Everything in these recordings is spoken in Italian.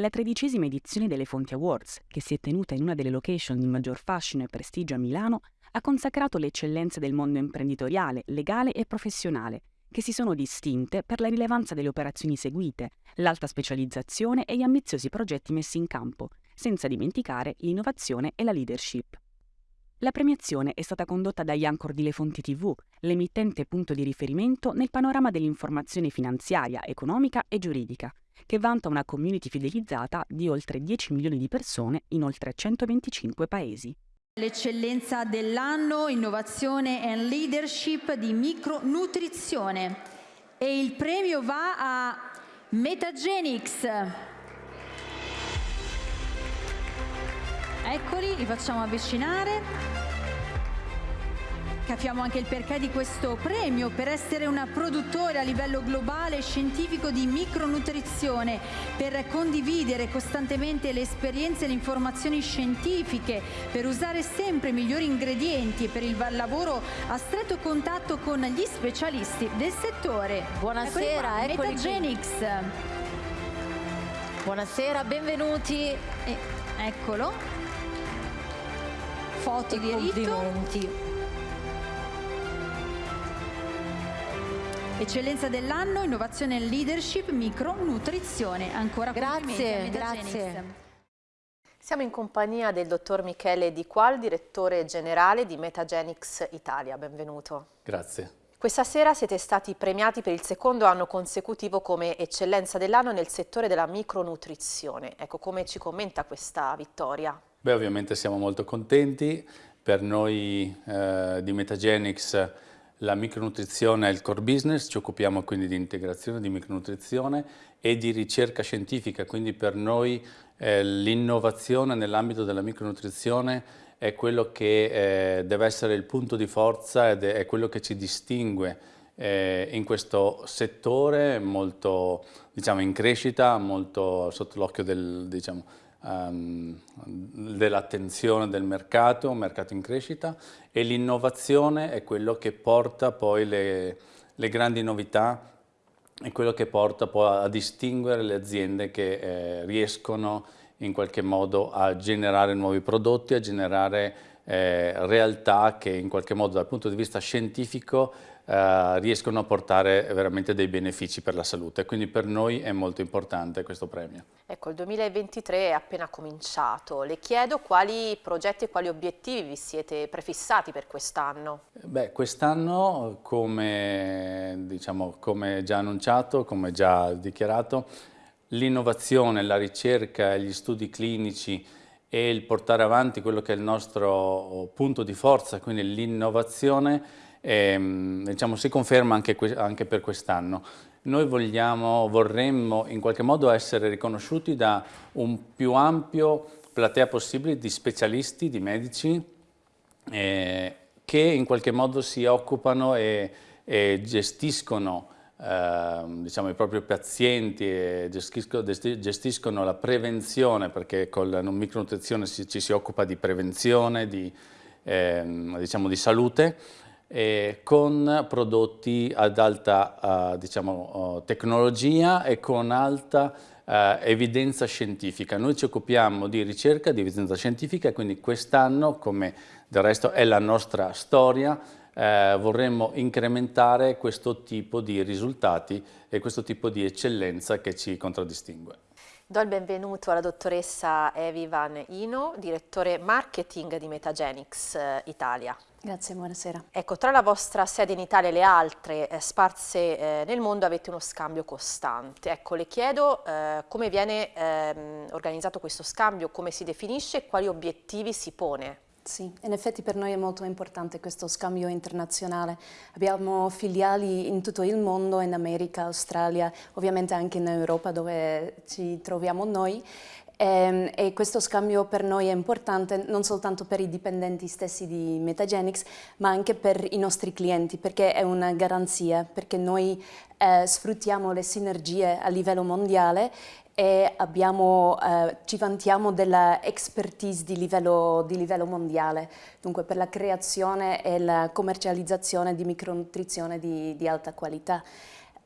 La tredicesima edizione delle Fonti Awards, che si è tenuta in una delle location di maggior fascino e prestigio a Milano, ha consacrato le eccellenze del mondo imprenditoriale, legale e professionale, che si sono distinte per la rilevanza delle operazioni seguite, l'alta specializzazione e gli ambiziosi progetti messi in campo, senza dimenticare l'innovazione e la leadership. La premiazione è stata condotta dagli Anchor di Le Fonti TV, l'emittente punto di riferimento nel panorama dell'informazione finanziaria, economica e giuridica, che vanta una community fidelizzata di oltre 10 milioni di persone in oltre 125 paesi. L'eccellenza dell'anno, innovazione e leadership di micronutrizione. E il premio va a Metagenics. Eccoli, li facciamo avvicinare. Capiamo anche il perché di questo premio per essere una produttore a livello globale e scientifico di micronutrizione, per condividere costantemente le esperienze e le informazioni scientifiche, per usare sempre i migliori ingredienti e per il lavoro a stretto contatto con gli specialisti del settore. Buonasera, Metagenics. Buonasera, benvenuti. Eccolo. Foto e di complimenti. Eccellenza dell'anno, innovazione e leadership, micronutrizione. Ancora grazie, grazie. Siamo in compagnia del dottor Michele Di Qual, direttore generale di Metagenics Italia. Benvenuto. Grazie. Questa sera siete stati premiati per il secondo anno consecutivo come eccellenza dell'anno nel settore della micronutrizione. Ecco, come ci commenta questa vittoria? Beh, ovviamente siamo molto contenti. Per noi eh, di Metagenics la micronutrizione è il core business, ci occupiamo quindi di integrazione di micronutrizione e di ricerca scientifica, quindi per noi eh, l'innovazione nell'ambito della micronutrizione è quello che eh, deve essere il punto di forza ed è quello che ci distingue eh, in questo settore molto diciamo, in crescita, molto sotto l'occhio del, diciamo, um, dell'attenzione del mercato, un mercato in crescita e l'innovazione è quello che porta poi le, le, grandi novità, è quello che porta poi a distinguere le aziende che eh, riescono in qualche modo a generare nuovi prodotti, a generare eh, realtà che in qualche modo dal punto di vista scientifico eh, riescono a portare veramente dei benefici per la salute. Quindi per noi è molto importante questo premio. Ecco, il 2023 è appena cominciato. Le chiedo quali progetti e quali obiettivi vi siete prefissati per quest'anno? Beh, quest'anno, come, diciamo, come già annunciato, come già dichiarato, l'innovazione, la ricerca e gli studi clinici e il portare avanti quello che è il nostro punto di forza, quindi l'innovazione, eh, diciamo, si conferma anche, anche per quest'anno. Noi vogliamo, vorremmo in qualche modo essere riconosciuti da un più ampio platea possibile di specialisti, di medici, eh, che in qualche modo si occupano e, e gestiscono eh, diciamo, i propri pazienti e gestiscono, gestiscono, la prevenzione, perché con la micronutrizione ci, ci si occupa di prevenzione, di, eh, diciamo, di salute, eh, con prodotti ad alta uh, diciamo, uh, tecnologia e con alta uh, evidenza scientifica. Noi ci occupiamo di ricerca, di evidenza scientifica quindi quest'anno, come del resto è la nostra storia, eh, vorremmo incrementare questo tipo di risultati e questo tipo di eccellenza che ci contraddistingue. Do il benvenuto alla dottoressa Evi Van Ino, direttore marketing di Metagenics eh, Italia. Grazie, buonasera. Ecco, tra la vostra sede in Italia e le altre eh, sparse eh, nel mondo avete uno scambio costante. Ecco, le chiedo eh, come viene ehm, organizzato questo scambio, come si definisce e quali obiettivi si pone. Sì, in effetti per noi è molto importante questo scambio internazionale. Abbiamo filiali in tutto il mondo, in America, Australia, ovviamente anche in Europa dove ci troviamo noi. E, ehm, e, questo scambio per noi è importante non soltanto per i dipendenti stessi di Metagenics, ma anche per i nostri clienti, perché è una garanzia, perché noi eh, sfruttiamo le sinergie a livello mondiale e abbiamo, eh, ci vantiamo della expertise di livello, di livello, mondiale, dunque per la creazione e la commercializzazione di micronutrizione di, di alta qualità.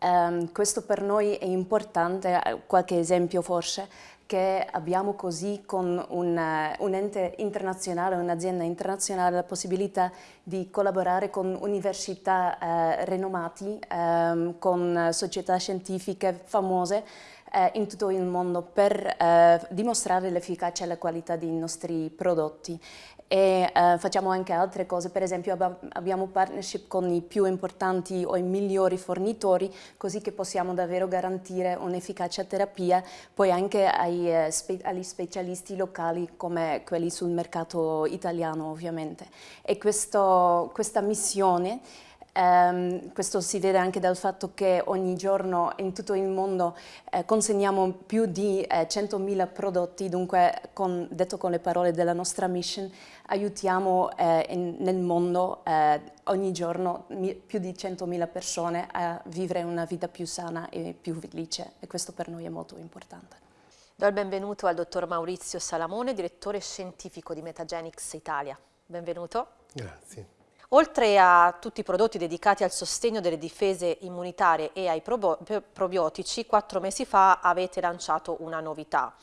Um, questo per noi è importante, qualche esempio forse, che abbiamo così con un, un ente internazionale, un'azienda internazionale, la possibilità di collaborare con università eh, renomati, eh, con società scientifiche famose eh, in tutto il mondo per eh, dimostrare l'efficacia e la qualità dei nostri prodotti. E eh, facciamo anche altre cose, per esempio abbiamo partnership con i più importanti o i migliori fornitori così che possiamo davvero garantire un'efficacia terapia poi anche ai, eh, spe agli specialisti locali come quelli sul mercato italiano ovviamente. E questo, questa missione Um, questo si vede anche dal fatto che ogni giorno in tutto il mondo eh, consegniamo più di eh, 100.000 prodotti, dunque con, detto con le parole della nostra mission aiutiamo eh, in, nel mondo eh, ogni giorno più di 100.000 persone a vivere una vita più sana e più felice e questo per noi è molto importante. Do il benvenuto al dottor Maurizio Salamone, direttore scientifico di Metagenics Italia. Benvenuto. Grazie. Oltre a tutti i prodotti dedicati al sostegno delle difese immunitarie e ai probiotici, quattro mesi fa avete lanciato una novità,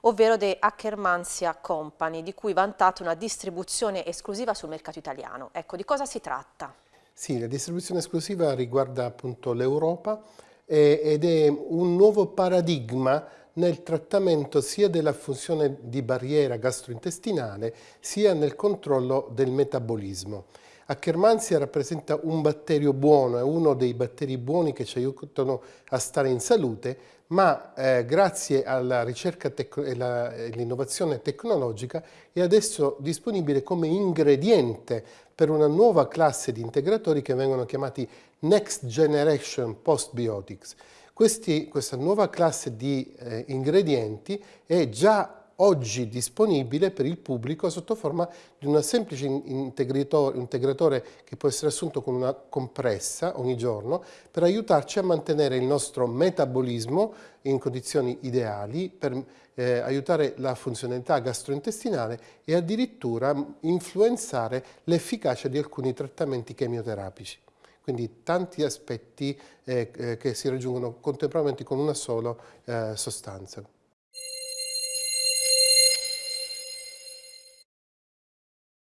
ovvero The Ackermansia Company, di cui vantate una distribuzione esclusiva sul mercato italiano. Ecco, di cosa si tratta? Sì, la distribuzione esclusiva riguarda appunto l'Europa ed è un nuovo paradigma nel trattamento sia della funzione di barriera gastrointestinale sia nel controllo del metabolismo. Akkermansia rappresenta un batterio buono, è uno dei batteri buoni che ci aiutano a stare in salute, ma eh, grazie alla ricerca e all'innovazione tecnologica è adesso disponibile come ingrediente per una nuova classe di integratori che vengono chiamati Next Generation Postbiotics. Questi, questa nuova classe di eh, ingredienti è già oggi disponibile per il pubblico sotto forma di un semplice integratore che può essere assunto con una compressa ogni giorno per aiutarci a mantenere il nostro metabolismo in condizioni ideali, per eh, aiutare la funzionalità gastrointestinale e addirittura influenzare l'efficacia di alcuni trattamenti chemioterapici. Quindi tanti aspetti eh, eh, che si raggiungono contemporaneamente con una sola eh, sostanza.